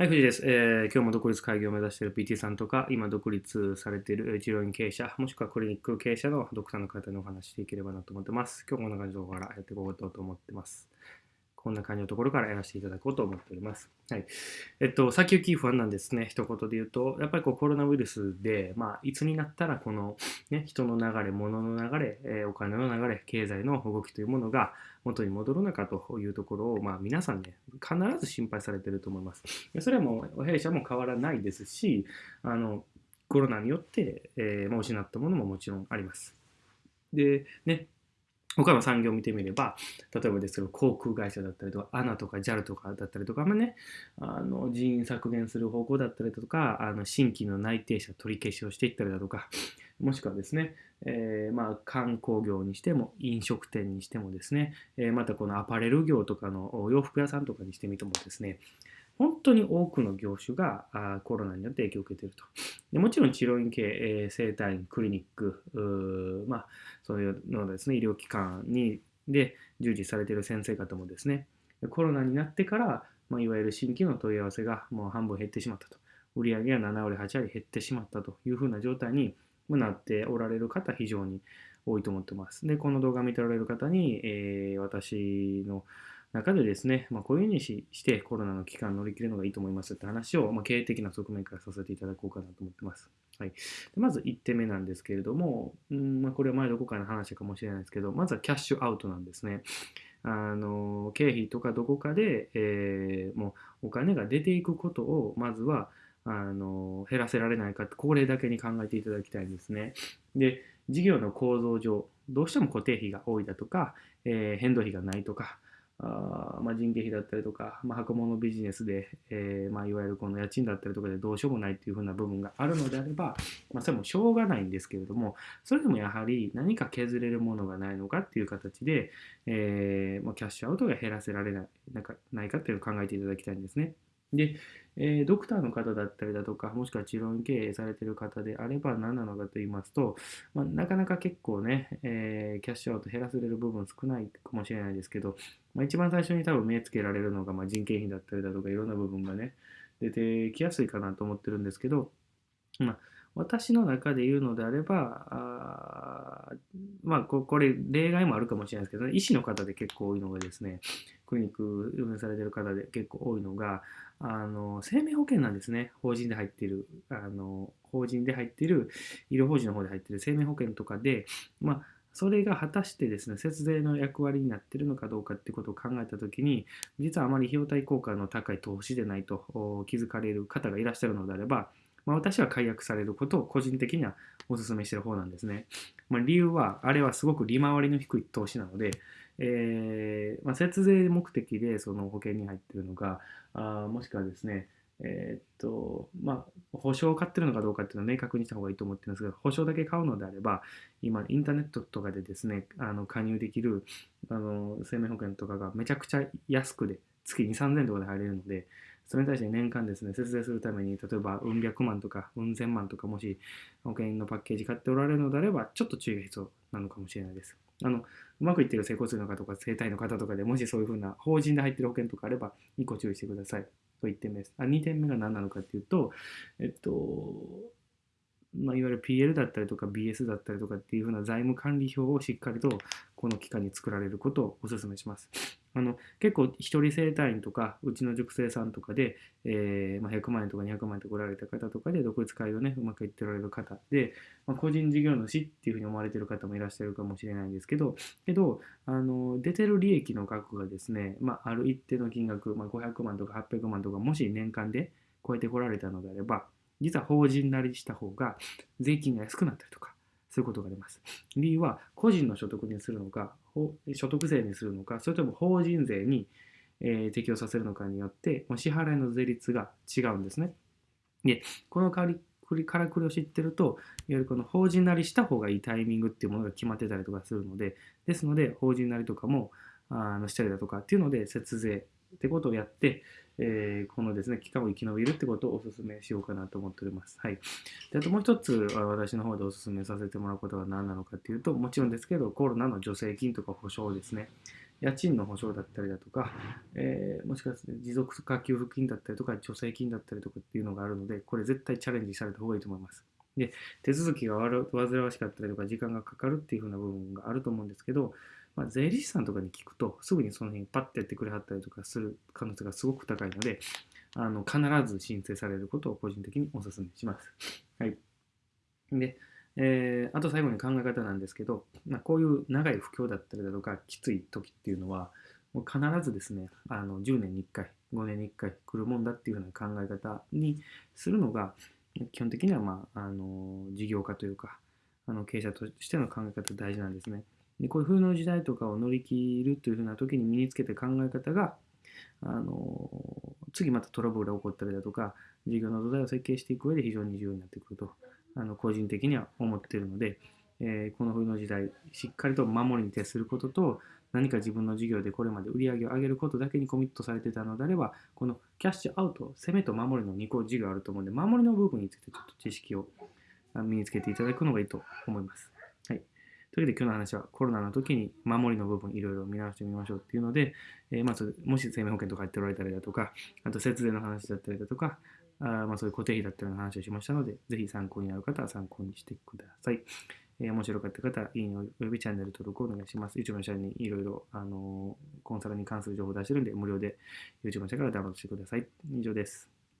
はい、藤井です、えー今日も独立会議を目指している PT さんとか、今独立されている治療院経営者、もしくはクリニック経営者のドクターの方にお話ししていければなと思ってます。今日もこんな感じの動画からやっていこうと思ってます。こんな感じのところからやらせていただこうと思っております。はい。えっと、先行き不安なんですね。一言で言うと、やっぱりこうコロナウイルスで、まあ、いつになったらこの、ね、人の流れ、物の流れ、えお金の流れ、経済の動きというものが元に戻るのかというところを、まあ、皆さんね、必ず心配されてると思います。それはもう弊社も変わらないですし、あのコロナによって、えー、失ったものももちろんあります。で、ね、他の産業を見てみれば、例えばですけど、航空会社だったりとか、ANA とか JAL とかだったりとか、まあね、あの人員削減する方向だったりとか、あの新規の内定者取り消しをしていったりだとか、もしくはですね、えーまあ、観光業にしても、飲食店にしてもですね、えーまたこのアパレル業とかのお洋服屋さんとかにしてみてもですね、本当に多くの業種がコロナによって影響を受けていると。でもちろん治療院系、えー整体院、クリニック、まあ、そういうのですね、医療機関にで従事されている先生方もですね、コロナになってから、まあ、いわゆる新規の問い合わせがもう半分減ってしまったと。売上が7割、8割減ってしまったというふうな状態になっておられる方、非常に多いと思ってます。で、この動画を見ておられる方に、えー私の中でですね、まあ、こういうふうにしてコロナの期間乗り切るのがいいと思いますって話を、まあ、経営的な側面からさせていただこうかなと思ってます。はい、でまず1点目なんですけれども、うんまあ、これは前どこかの話かもしれないですけど、まずはキャッシュアウトなんですね。あの経費とかどこかで、えーもうお金が出ていくことをまずはあの減らせられないかってこれだけに考えていただきたいんですね。で事業の構造上どうしても固定費が多いだとか、えー変動費がないとかあまあ、人件費だったりとか、まあ、箱物ビジネスで、えーまあ、いわゆるこの家賃だったりとかでどうしようもないっていう風な部分があるのであれば、まあ、それもしょうがないんですけれどもそれでもやはり何か削れるものがないのかっていう形で、えーま、キャッシュアウトが減らせられないなんかないかっていうのを考えていただきたいんですね。で、えードクターの方だったりだとか、もしくは治療院経営されている方であれば何なのかと言いますと、まあ、なかなか結構ね、えーキャッシュアウト減らせれる部分少ないかもしれないですけど、まあ、一番最初に多分目つけられるのが、まあ、人件費だったりだとか、いろんな部分がね、出てきやすいかなと思ってるんですけど、まあ、私の中で言うのであれば、あまあ、ここれ、例外もあるかもしれないですけど、医師の方で結構多いのがですね、クリニック運営されてる方で結構多いのが、あの生命保険なんですね、法人で入っている、あの法人で入ってる、医療法人の方で入っている生命保険とかで、まあ、それが果たしてですね、節税の役割になっているのかどうかっていうことを考えたときに、実はあまり費用対効果の高い投資でないと気づかれる方がいらっしゃるのであれば、まあ、私は解約されることを個人的にはお勧めしている方なんですね。まあ、理由は、あれはすごく利回りの低い投資なので、えーまあ、節税目的でその保険に入っているのか、あもしくはですね、えーっと、まあ、保証を買ってるのかどうかっていうのは明確にした方がいいと思ってますが、保証だけ買うのであれば、今、インターネットとかでですね、あの加入できるあの生命保険とかがめちゃくちゃ安くで、月2、3000円とかで入れるので、それに対して年間ですね、節税するために、例えば、うん百万とか、うん千万とか、もし保険のパッケージ買っておられるのであれば、ちょっと注意が必要なのかもしれないです。あの、うまくいってる整骨院の方とか、整体の方とかでもしそういうふうな法人で入ってる保険とかあれば、2個注意してください。と1点目です。あ2点目が何なのかっていうと、えっと、まあ、いわゆる PL だったりとか BS だったりとかっていうふうな財務管理表をしっかりとこの期間に作られることをお勧めします。あの結構一人整体院とかうちの塾生さんとかで、えーまあ、100万円とか200万円とか売られた方とかで独立会をねうまくいっておられる方で、まあ、個人事業主っていうふうに思われてる方もいらっしゃるかもしれないんですけどけどあの出てる利益の額がですね、まあ、ある一定の金額、まあ、500万とか800万とかもし年間で超えてこられたのであれば実は法人なりした方が税金が安くなったりとかそういうことがあります。理由は個人の所得にするのか、所得税にするのか、それとも法人税に、え適用させるのかによって、支払いの税率が違うんですね。で、このからくりからくりを知ってると、いわゆるこの法人なりした方がいいタイミングっていうものが決まってたりとかするので、ですので、法人なりとかもあのしたりだとかっていうので、節税ってことをやって、えーこのですね、期間を生き延びるってことをお勧めしようかなと思っております。はい。であともう一つ、私の方でお勧めさせてもらうことは何なのかっていうと、もちろんですけど、コロナの助成金とか保証ですね。家賃の保証だったりだとか、えー、もしかして持続化給付金だったりとか、助成金だったりとかっていうのがあるので、これ絶対チャレンジされた方がいいと思います。で、手続きが煩わしかったりとか、時間がかかるっていう風な部分があると思うんですけど、まあ、税理士さんとかに聞くと、すぐにその辺パッてやってくれはったりとかする可能性がすごく高いので、あの必ず申請されることを個人的にお勧めします。はい。で、えー、あと最後に考え方なんですけど、まあ、こういう長い不況だったりだとか、きつい時っていうのは、もう必ずですね、あの10年に1回、5年に1回来るもんだっていうような考え方にするのが、基本的には、まあ、あの事業家というか、あの経営者としての考え方大事なんですね。でこういう風の時代とかを乗り切るというふうな時に身につけた考え方が、あの次またトラブルが起こったりだとか、事業の土台を設計していく上で非常に重要になってくると、あの個人的には思っているので、えー、この冬の時代、しっかりと守りに徹することと、何か自分の事業でこれまで売り上げを上げることだけにコミットされてたのであれば、このキャッシュアウト、攻めと守りの2個事業あると思うので、守りの部分についてちょっと知識を身につけていただくのがいいと思います。はい。というわけで今日の話はコロナの時に守りの部分いろいろ見直してみましょうっていうので、えー、まずもし生命保険とか入っておられたりだとか、あと節税の話だったりだとか、あまあ、そういう固定費だったような話をしましたので、ぜひ参考になる方は参考にしてください。えー、面白かった方、いいねおよびチャンネル登録をお願いします。YouTube の社にいろいろ、あの、コンサルに関する情報を出してるんで、無料で YouTube の社からダウンロードしてください。以上です。